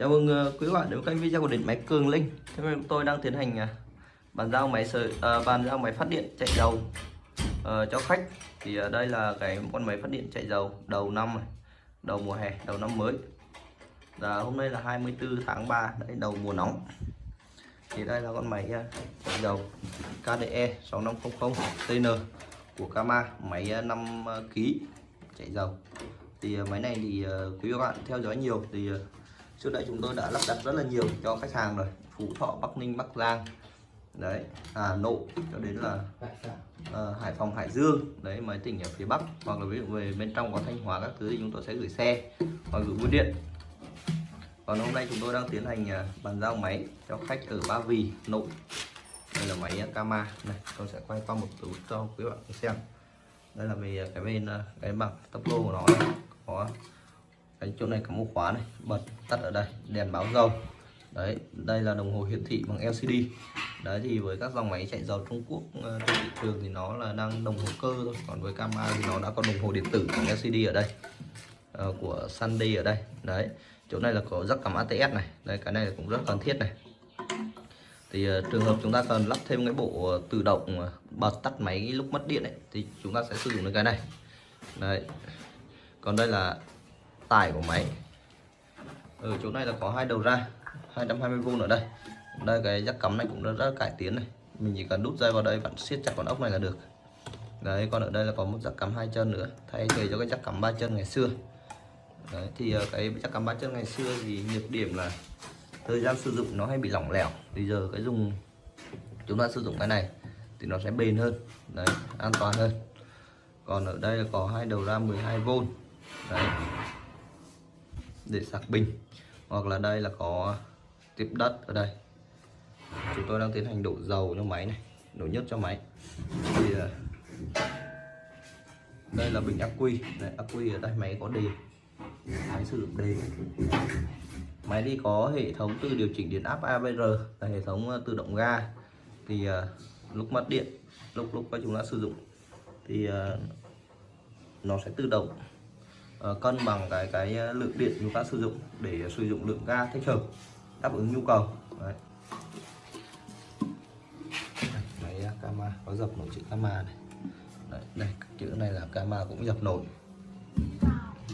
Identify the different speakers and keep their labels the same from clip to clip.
Speaker 1: Chào mừng ờ, quý bạn đến với kênh video của điện máy Cường Linh. Hôm nay chúng tôi đang tiến hành ờ, bàn giao máy sợi ờ, bàn giao máy phát điện chạy dầu cho khách. Thì đây là cái con máy phát điện chạy dầu đầu năm này, đầu mùa hè, đầu năm mới. Và hôm nay là 24 tháng 3, đấy đầu mùa nóng. Thì đây là con máy chạy dầu KDE 6500 TN của Kama, máy 5 kg chạy dầu. Thì máy này thì quý bạn theo dõi nhiều thì trước đây chúng tôi đã lắp đặt rất là nhiều cho khách hàng rồi. Phú thọ bắc ninh bắc giang. Đấy hà nội cho đến là ờ, hải phòng hải dương. Đấy mấy tỉnh ở phía bắc. Hoặc là ví dụ về bên trong có thanh hóa các thứ thì chúng tôi sẽ gửi xe hoặc gửi bưu điện. Còn hôm nay chúng tôi đang tiến hành ờ, bàn giao máy cho khách ở ba vì nội. Đây là máy Kama. Này tôi sẽ quay qua một chút cho quý bạn xem. Đây là về cái bên ờ, cái bằng tốc độ của nó này. có đấy chỗ này có một khóa này bật tắt ở đây đèn báo dầu. Đấy đây là đồng hồ hiển thị bằng LCD đấy thì với các dòng máy chạy dầu Trung Quốc ờ, trên thị trường thì nó là đang đồng hồ cơ thôi còn với Kama thì nó đã có đồng hồ điện tử bằng LCD ở đây à, của Sunday ở đây. Đấy chỗ này là có rắc cắm ATS này. Đây cái này cũng rất cần thiết này. Thì uh, trường hợp chúng ta cần lắp thêm cái bộ uh, tự động uh, bật tắt máy lúc mất điện ấy, thì chúng ta sẽ sử dụng đến cái này. Đấy. Còn đây là tải của máy ở ừ, chỗ này là có hai đầu ra 220V ở đây. Đây cái giác cắm này cũng rất, rất cải tiến này. Mình chỉ cần đút dây vào đây bạn siết chặt con ốc này là được. Đấy còn ở đây là có một giác cắm hai chân nữa. Thay thế cho cái giác cắm ba chân ngày xưa. Đấy thì ờ, cái giác cắm ba chân ngày xưa thì nhược điểm là thời gian sử dụng nó hay bị lỏng lẻo. Bây giờ cái dùng chúng ta sử dụng cái này thì nó sẽ bền hơn đấy an toàn hơn. Còn ở đây là có hai đầu ra 12V đấy để sạc pin hoặc là đây là có tiếp đất ở đây. Chúng tôi đang tiến hành đổ dầu cho máy này đổ nhất cho máy. Thì à, đây là bình ắc quy. Đây, ắc quy ở đây máy có đề. Máy sử dụng đề. Máy đi có hệ thống tự điều chỉnh điện áp ABR là hệ thống à, tự động ga. Thì à, lúc mất điện lúc lúc chúng ta sử dụng thì nó sẽ tự động Ờ, cân bằng cái cái ờ, lượng điện chúng ta sử dụng để sử dụng lượng ga thích hợp đáp ứng nhu cầu Đấy. Máy ờ, Kama có dập nổi chữ Kama này Đấy, đây chữ này là Kama cũng dập nổi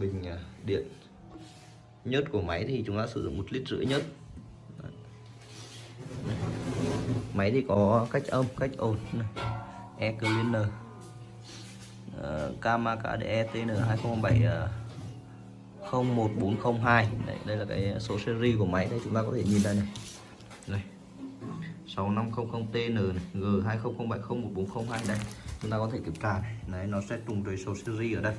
Speaker 1: bình ờ, điện nhất của máy thì chúng ta sử dụng một lít rưỡi nhất Đấy. Máy thì có cách âm cách ồn này. e cleaner uh, Kamaka DETN 2007 uh, 01402 đây, đây là cái số series của máy. Đây chúng ta có thể nhìn đây này. Đây 6500TN này, G2007011402 đây chúng ta có thể kiểm tra này. Đấy nó sẽ trùng với số series ở đây.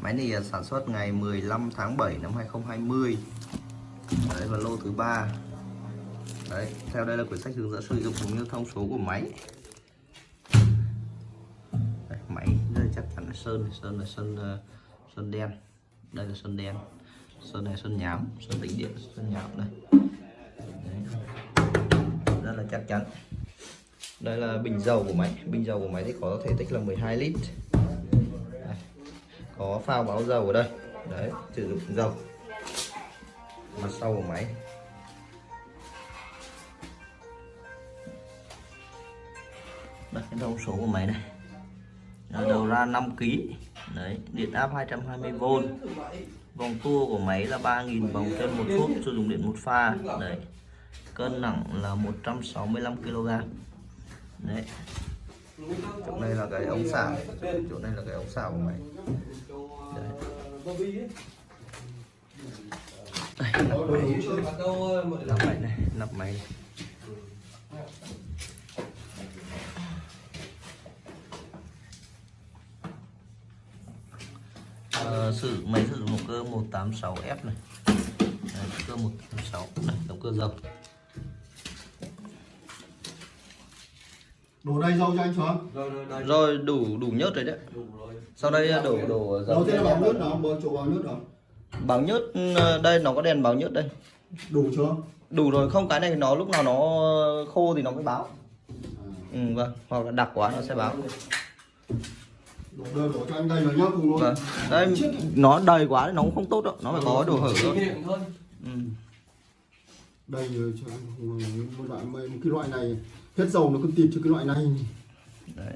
Speaker 1: Máy này uh, sản xuất ngày 15 tháng 7 năm 2020 đấy và lô thứ ba. Đấy theo đây là quyển sách hướng dẫn sử dụng cũng như thông số của máy. Chắn là sơn sơn là sơn ờ, sơn đen. Đây là sơn đen. Sơn này sơn nhám, sơn tĩnh điện, sơn nhám đây. Đấy. rất là chắc chắn. Đây là bình dầu của máy. Bình dầu của máy thì có thể tích là 12 lít. Đây. có phao báo dầu ở đây. Đấy, sử dụng dầu. Mặt sau của máy. Đây, cái thông số của máy này Đầu ra 5 kg đấy điện áp 220V vòng tua của máy là 3.000 vòng trên một phút sử dụng điện một pha. Đấy cân nặng là 165 kg đấy. Chỗ này là cái ống xả. Chỗ này là cái ống xả của máy. Đấy. Đây, nắp máy nắp máy này. Nắp máy này Ờ, sử máy sử dụng động cơ 186F này. Đấy, động cơ 186 này, động cơ dầu
Speaker 2: đổ đầy dầu cho anh xuống
Speaker 1: rồi đủ đủ nhớt rồi đấy sau đây đổ đổ dầu
Speaker 2: đầu tiên là báo nước đó bơ chỗ báo nước đó
Speaker 1: báo nhớt ờ, đây nó có đèn báo nhớt đây.
Speaker 2: Đủ chưa?
Speaker 1: Đủ rồi không cái này nó lúc nào nó khô thì nó mới báo. Ừ, vâng hoặc là đặc quá nó sẽ báo
Speaker 2: đầy đổ cho anh đây rồi nhá cùng luôn.
Speaker 1: Vâng. Nó đầy quá thì nó cũng không tốt đâu. Nó phải có đồ hở thôi. Ừ.
Speaker 2: đây rồi cho một loại một cái loại này. Hết dầu nó cứ tịt cho cái loại này.
Speaker 1: Đấy.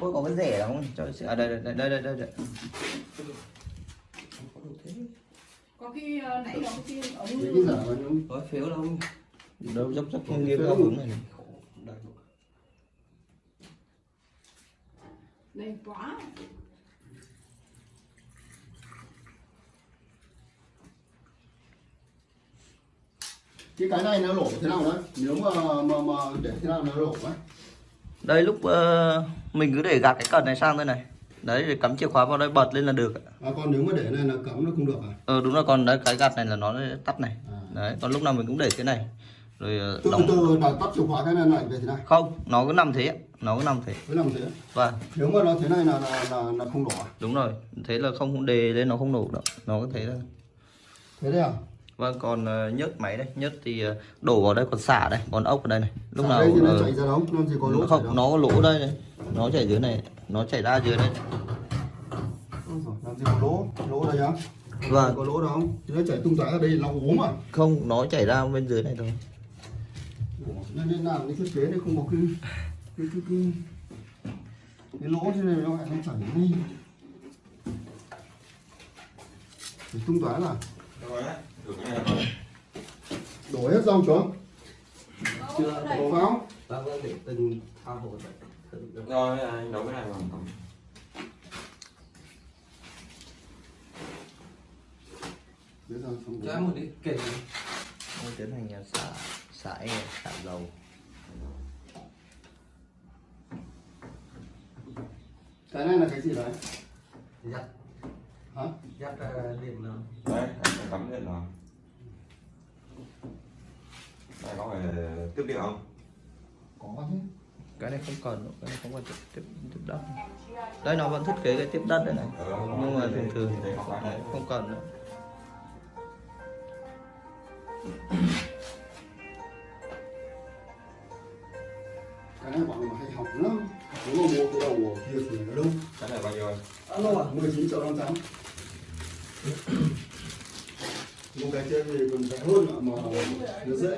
Speaker 1: Ôi có cái rẻ lắm cho à đây đây đây đây đây đây,
Speaker 3: có cái ờ, nãy đó
Speaker 2: mà nó
Speaker 1: có phiếu đâu đâu dốc dốc không nghiêng cao hướng này này
Speaker 3: đen quá.
Speaker 2: Cái cái này nó lỗ thế nào đấy? Nếu mà mà mà để thế nào nó lỗ ấy
Speaker 1: đây lúc ờ, mình cứ để gạt cái cần này sang đây này. Đấy để cắm chìa khóa vào đây bật lên là được ạ.
Speaker 2: à, còn nếu mà để này là cắm nó không được à,
Speaker 1: ờ đúng rồi còn đấy cái gạt này là nó tắt này.
Speaker 2: À.
Speaker 1: đấy còn lúc nào mình cũng để thế này. Rồi ờ,
Speaker 2: từ
Speaker 1: đóng.
Speaker 2: từ đặt tắt chìa khóa cái này lại về thế này.
Speaker 1: Không nó cứ nằm thế. Nó cứ nằm thế
Speaker 2: mới làm thế
Speaker 1: và
Speaker 2: nếu mà nó thế này là là là, là không đổ à?
Speaker 1: Đúng rồi. Thế là không không đề lên nó không nổ đâu nó có thế thôi.
Speaker 2: Thế đấy à?
Speaker 1: Vâng còn ờ, nhớt máy đây. Nhớt thì ờ, đổ vào đây còn xả đây. Còn ốc ở đây này. Lúc
Speaker 2: Xả
Speaker 1: nào
Speaker 2: đây thì nó
Speaker 1: ờ,
Speaker 2: chảy ra đâu nó chỉ có lỗ
Speaker 1: không nó có lỗ đây này. Nó chảy dưới này. Nó chảy ra dưới đây.
Speaker 2: Làm gì có lỗ? Lỗ đây á?
Speaker 1: Vâng.
Speaker 2: có lỗ đâu? Nó chảy tung tóe ra đây là ốm à?
Speaker 1: Không nó chảy ra bên dưới này thôi.
Speaker 2: Ủa, nên làm cái thiết kế đấy không có cái cái cái cái, cái lỗ thế này nó lại nó chảy ngay Thì tung tóe là đổ hết rau chưa
Speaker 1: chưa
Speaker 2: đổ vào.
Speaker 1: Vâng vâng để từng thao hồ
Speaker 4: Rồi, anh nấu cái này vào.
Speaker 2: Xong
Speaker 1: cho
Speaker 2: rồi.
Speaker 1: em một đi kể tôi tiến hành à, xả xả e xả dầu
Speaker 2: cái này là cái gì đấy
Speaker 1: dắt.
Speaker 2: Hả?
Speaker 1: Dắt điện nó
Speaker 4: Đấy, cắm điện rồi. Đây có phải tiếp điện không?
Speaker 2: có chứ.
Speaker 1: Cái này không cần nữa, cái này không cần tiếp, tiếp, tiếp đất. Đây nó vẫn thiết kế cái tiếp đất đây này.
Speaker 4: Ừ,
Speaker 1: nhưng mà thường thường
Speaker 4: thì
Speaker 1: không cần nữa.
Speaker 2: Cái này bọn nó hay học lắm. Nếu mà mua cái đầu kia thì nó 19 triệu năm trăm. Một cái trên thì còn rẻ hơn mà, mà nó dễ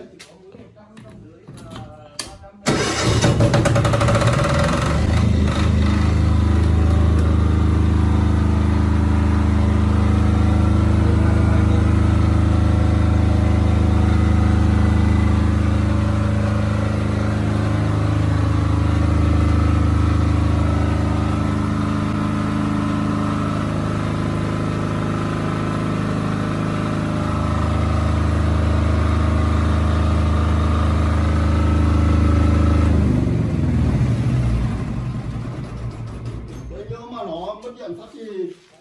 Speaker 2: Đấy, nếu mà nó mất điện phát thì,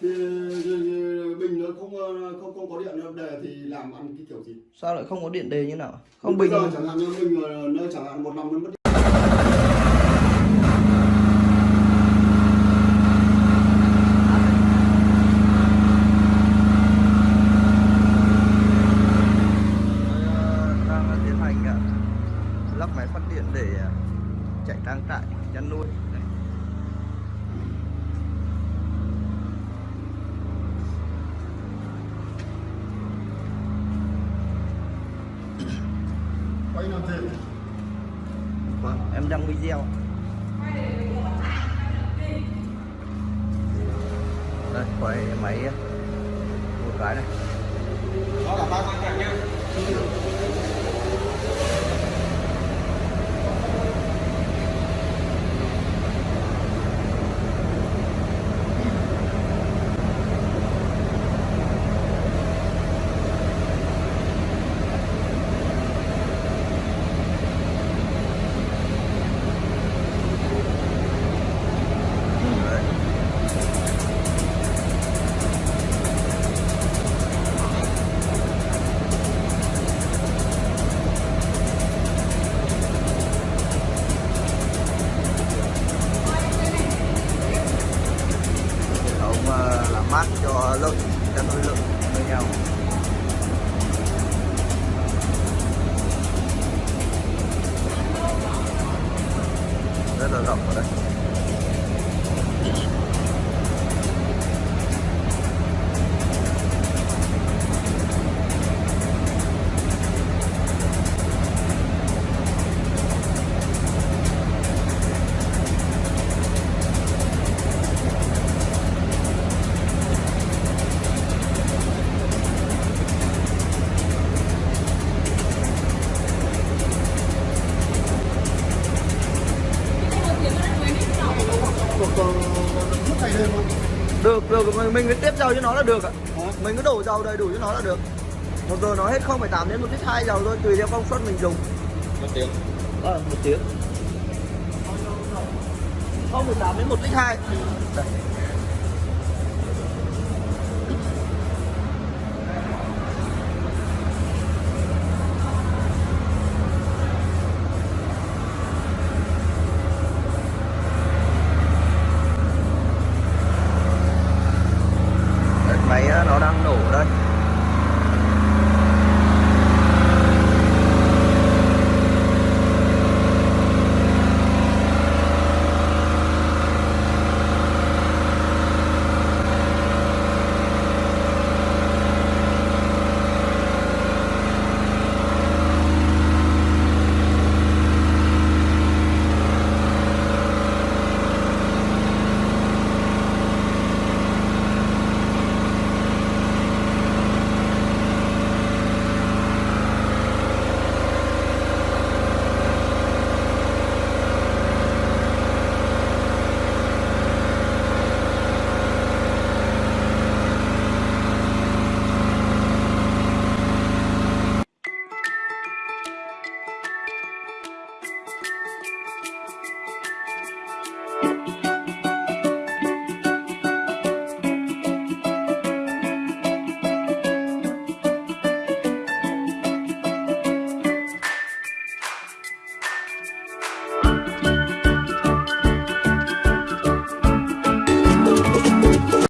Speaker 2: thì, thì, thì bình nó không ờ, không không có điện nó đề thì làm ăn cái kiểu gì?
Speaker 1: Sao lại không có điện đề như nào? Không bình
Speaker 2: giờ chẳng hạn như mình ờ, nó chẳng hạn một năm nó mất điện.
Speaker 1: Tôi đang tiến hành lắp máy phát điện để ờ, chạy trang trại chăn nuôi Đây
Speaker 2: quay làm gì
Speaker 1: vâng em đăng video. Đây, quay máy. Một cái này.
Speaker 4: Đó là ba con chặt nhá.
Speaker 1: Rất là rộng ở đây mình, cứ tiếp dầu cho nó là được ạ.
Speaker 2: À.
Speaker 1: mình cứ đổ dầu đầy đủ cho nó là được. Một giờ nó hết 0,8 đến một lít hai dầu thôi tùy theo công suất mình dùng.
Speaker 2: Một tiếng.
Speaker 1: À, một tiếng. 0,8 đến một lít hai. Đây.